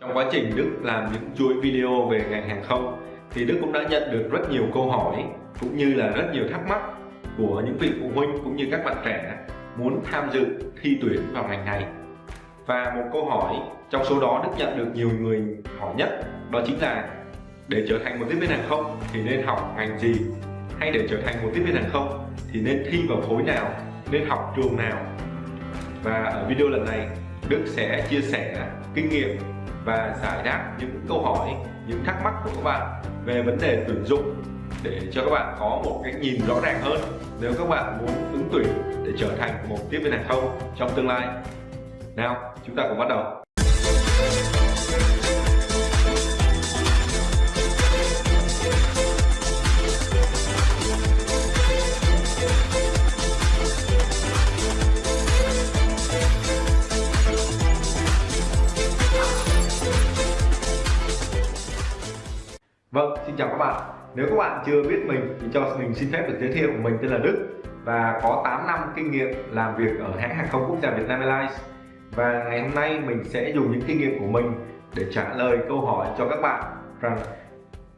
Trong quá trình Đức làm những chuỗi video về ngành hàng không, thì Đức cũng đã nhận được rất nhiều câu hỏi, cũng như là rất nhiều thắc mắc của những vị phụ huynh cũng như các bạn trẻ muốn tham dự thi tuyển vào ngành này. Và một câu hỏi trong số đó Đức nhận được nhiều người hỏi nhất, đó chính là, để trở thành một tiếp viên hàng không thì nên học ngành gì hay để trở thành một tiếp viên hàng không thì nên thi vào khối nào, nên học trường nào và ở video lần này, Đức sẽ chia sẻ kinh nghiệm và giải đáp những câu hỏi, những thắc mắc của các bạn về vấn đề tuyển dụng để cho các bạn có một cái nhìn rõ ràng hơn nếu các bạn muốn ứng tuyển để trở thành một tiếp viên hàng không trong tương lai. Nào, chúng ta cùng bắt đầu. Vâng, xin chào các bạn. Nếu các bạn chưa biết mình thì cho mình xin phép được giới thiệu mình tên là Đức và có 8 năm kinh nghiệm làm việc ở hãng hàng không quốc gia Việt Nam Airlines. Và ngày hôm nay mình sẽ dùng những kinh nghiệm của mình để trả lời câu hỏi cho các bạn rằng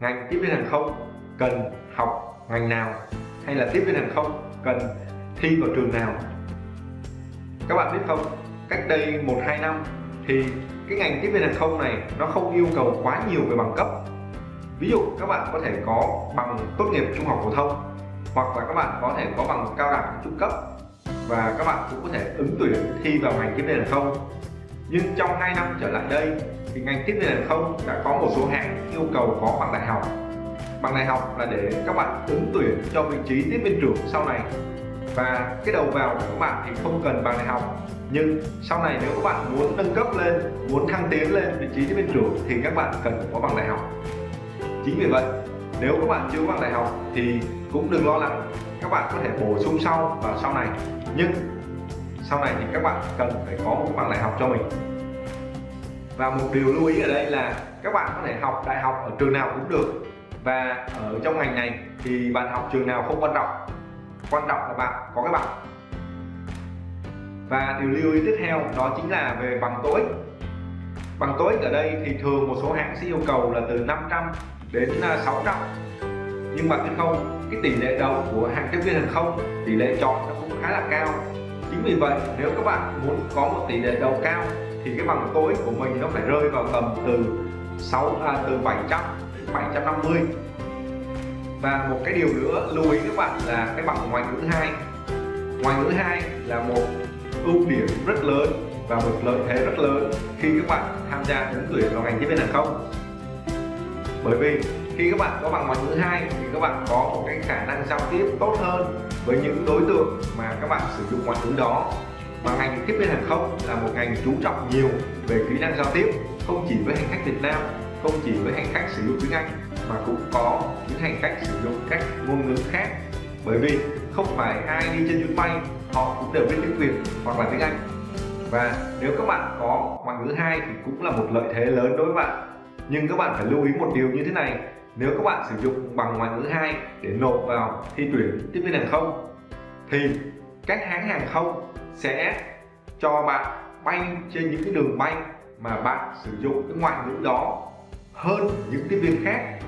ngành tiếp viên hàng không cần học ngành nào hay là tiếp viên hàng không cần thi vào trường nào. Các bạn biết không, cách đây 1-2 năm thì cái ngành tiếp viên hàng không này nó không yêu cầu quá nhiều về bằng cấp ví dụ các bạn có thể có bằng tốt nghiệp trung học phổ thông, hoặc là các bạn có thể có bằng cao đẳng trung cấp, và các bạn cũng có thể ứng tuyển thi vào ngành tiếp viên hàng không. Nhưng trong 2 năm trở lại đây, thì ngành tiếp viên hàng không đã có một số hãng yêu cầu có bằng đại học. Bằng đại học là để các bạn ứng tuyển cho vị trí tiếp viên trưởng sau này. Và cái đầu vào của các bạn thì không cần bằng đại học, nhưng sau này nếu các bạn muốn nâng cấp lên, muốn thăng tiến lên vị trí tiếp viên trưởng thì các bạn cần có bằng đại học chính vì vậy, nếu các bạn chưa có bằng đại học thì cũng đừng lo lắng. Các bạn có thể bổ sung sau và sau này. Nhưng sau này thì các bạn cần phải có một bằng đại học cho mình. Và một điều lưu ý ở đây là các bạn có thể học đại học ở trường nào cũng được. Và ở trong ngành này thì bạn học trường nào không quan trọng. Quan trọng là bạn có cái bằng. Và điều lưu ý tiếp theo đó chính là về bằng tối. Bằng tối ở đây thì thường một số hãng sẽ yêu cầu là từ 500 đến à, 600 nhưng mà biết không cái tỷ lệ đậu của hàng tiếp viên hàng không tỷ lệ chọn nó cũng khá là cao. Chính vì vậy nếu các bạn muốn có một tỷ lệ đậu cao thì cái bằng tối của mình nó phải rơi vào tầm từ 6 à, từ 700 đến 750 và một cái điều nữa lưu ý các bạn là cái bằng ngoại ngữ 2 ngoại ngữ 2 là một ưu điểm rất lớn và một lợi thế rất lớn khi các bạn tham gia ứng tuyển vào ngành tiếp viên hàng không bởi vì khi các bạn có bằng ngoại ngữ hai thì các bạn có một cái khả năng giao tiếp tốt hơn với những đối tượng mà các bạn sử dụng ngoại ngữ đó. Và ngành tiếp viên hàng không là một ngành chú trọng nhiều về kỹ năng giao tiếp, không chỉ với hành khách Việt Nam, không chỉ với hành khách sử dụng tiếng Anh, mà cũng có những hành khách sử dụng các ngôn ngữ khác. Bởi vì không phải ai đi trên chuyến bay, họ cũng đều biết tiếng Việt hoặc là tiếng Anh. Và nếu các bạn có ngoại ngữ hai thì cũng là một lợi thế lớn đối với bạn nhưng các bạn phải lưu ý một điều như thế này. Nếu các bạn sử dụng bằng ngoại ngữ 2 để nộp vào thi tuyển tiếp viên hàng không, thì các hãng hàng không sẽ cho bạn bay trên những cái đường bay mà bạn sử dụng cái ngoại ngữ đó hơn những tiếp viên khác.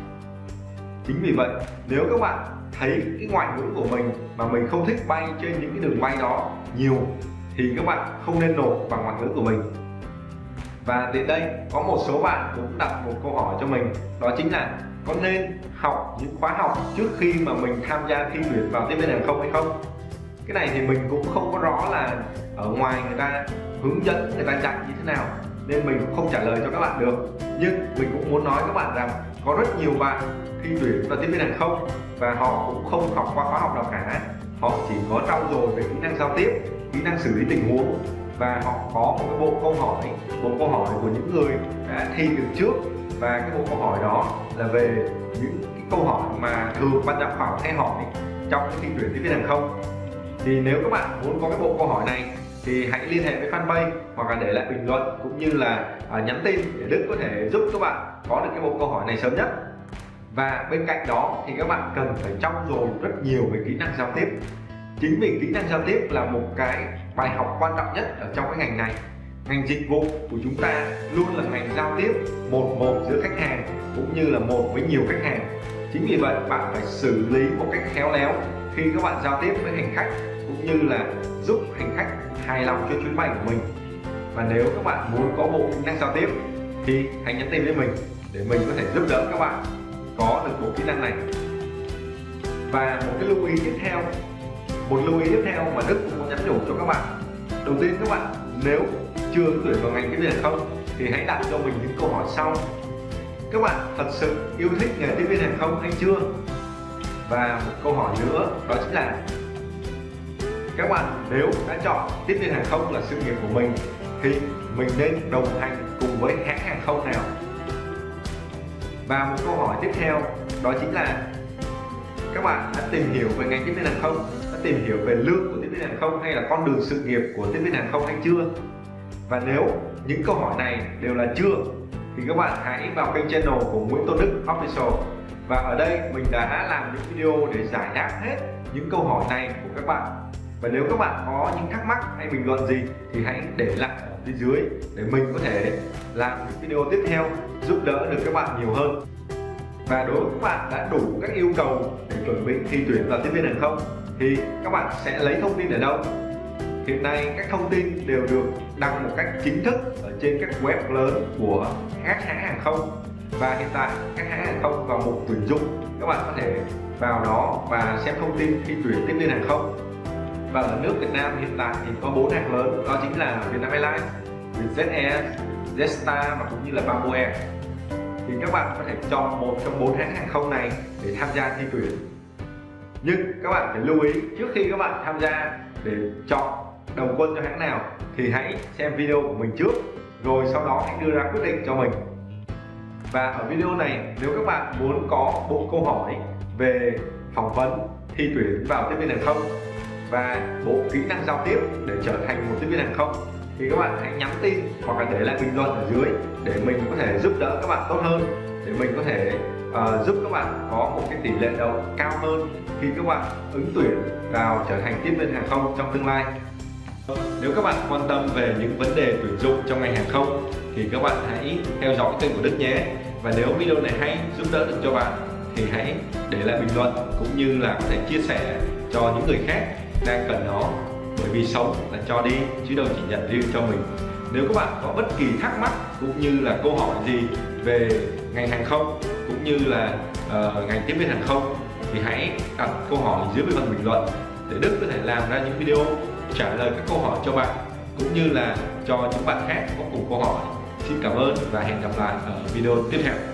Chính vì vậy, nếu các bạn thấy cái ngoại ngữ của mình mà mình không thích bay trên những cái đường bay đó nhiều, thì các bạn không nên nộp bằng ngoại ngữ của mình và đến đây, có một số bạn cũng đặt một câu hỏi cho mình. Đó chính là, có nên học những khóa học trước khi mà mình tham gia thi tuyển vào tiếp viên hàng không hay không? Cái này thì mình cũng không có rõ là ở ngoài người ta hướng dẫn người ta dạy như thế nào, nên mình cũng không trả lời cho các bạn được. Nhưng mình cũng muốn nói các bạn rằng có rất nhiều bạn thi tuyển vào tiếp viên hàng không và họ cũng không học qua khóa học nào cả. Họ chỉ có trau dồi về kỹ năng giao tiếp, kỹ năng xử lý tình huống và họ có một cái bộ câu hỏi, bộ câu hỏi của những người đã thi được trước. Và cái bộ câu hỏi đó là về những cái câu hỏi mà thường ban giám khảo hay hỏi trong cái thi tuyển tiếp viên hàng không. Thì nếu các bạn muốn có cái bộ câu hỏi này, thì hãy liên hệ với fanpage hoặc là để lại bình luận cũng như là à, nhắn tin để Đức có thể giúp các bạn có được cái bộ câu hỏi này sớm nhất. Và bên cạnh đó thì các bạn cần phải trau dồi rất nhiều về kỹ năng giao tiếp. Chính vì kỹ năng giao tiếp là một cái bài học quan trọng nhất ở trong cái ngành này. Ngành dịch vụ của chúng ta luôn là ngành giao tiếp một một giữa khách hàng cũng như là một với nhiều khách hàng. Chính vì vậy, bạn phải xử lý một cách khéo léo khi các bạn giao tiếp với hành khách cũng như là giúp hành khách hài lòng cho chuyến bay của mình. Và nếu các bạn muốn có bộ kỹ năng giao tiếp thì hãy nhắn tin với mình để mình có thể giúp đỡ các bạn có được bộ kỹ năng này. Và một cái lưu ý tiếp theo một lưu ý tiếp theo mà Đức cũng muốn nhắn nhủ cho các bạn. Đầu tiên các bạn, nếu chưa tuyển vào ngành tiếp viên không, thì hãy đặt cho mình những câu hỏi sau. Các bạn thật sự yêu thích nghề tiếp viên hàng không hay chưa? Và một câu hỏi nữa, đó chính là, các bạn nếu đã chọn tiếp viên hàng không là sự nghiệp của mình, thì mình nên đồng hành cùng với hãng hàng không nào? Và một câu hỏi tiếp theo, đó chính là, các bạn đã tìm hiểu về ngành tiếp viên hàng không? Tìm hiểu về lương của tiếp viên hàng không hay là con đường sự nghiệp của tiếp viên hàng không hay chưa? Và nếu những câu hỏi này đều là chưa, thì các bạn hãy vào kênh channel của Nguyễn Tôn Đức Official. Và ở đây mình đã làm những video để giải đáp hết những câu hỏi này của các bạn. Và nếu các bạn có những thắc mắc hay bình luận gì thì hãy để lại ở phía dưới để mình có thể làm những video tiếp theo giúp đỡ được các bạn nhiều hơn. Và đối với các bạn đã đủ các yêu cầu để chuẩn bị thi tuyển vào tiếp viên hàng không thì các bạn sẽ lấy thông tin ở đâu? Hiện nay các thông tin đều được đăng một cách chính thức ở trên các web lớn của các hãng hàng không. Và hiện tại các hãng hàng không vào mục tuyển dụng các bạn có thể vào đó và xem thông tin khi tuyển tiếp viên hàng không. Và ở nước Việt Nam hiện tại thì có bốn hãng lớn đó chính là Vietnam Airlines, Vietjet Air, Jetstar và cũng như là Bamboo Air. Thì các bạn có thể chọn một trong bốn hãng hàng không này để tham gia thi tuyển nhưng các bạn phải lưu ý, trước khi các bạn tham gia để chọn đồng quân cho hãng nào thì hãy xem video của mình trước, rồi sau đó hãy đưa ra quyết định cho mình. Và ở video này, nếu các bạn muốn có bộ câu hỏi về phỏng vấn, thi tuyển vào tiếp viên hàng không và bộ kỹ năng giao tiếp để trở thành một tiếp viên hàng không, thì các bạn hãy nhắn tin hoặc là để lại bình luận ở dưới để mình có thể giúp đỡ các bạn tốt hơn để mình có thể uh, giúp các bạn có một cái tỷ lệ đậu cao hơn khi các bạn ứng tuyển vào trở thành tiếp viên hàng không trong tương lai. Nếu các bạn quan tâm về những vấn đề tuyển dụng trong ngành hàng không thì các bạn hãy theo dõi kênh của Đức nhé. Và nếu video này hay giúp đỡ được cho bạn thì hãy để lại bình luận cũng như là có thể chia sẻ cho những người khác đang cần nó. Bởi vì sống là cho đi chứ đâu chỉ nhận riêng cho mình. Nếu các bạn có bất kỳ thắc mắc cũng như là câu hỏi gì về ngành hàng không cũng như là ờ, uh, ngành tiếp viên hàng không thì hãy đặt câu hỏi dưới phần bình luận để Đức có thể làm ra những video trả lời các câu hỏi cho bạn cũng như là cho những bạn khác có cùng câu hỏi. Xin cảm ơn và hẹn gặp lại ở video tiếp theo.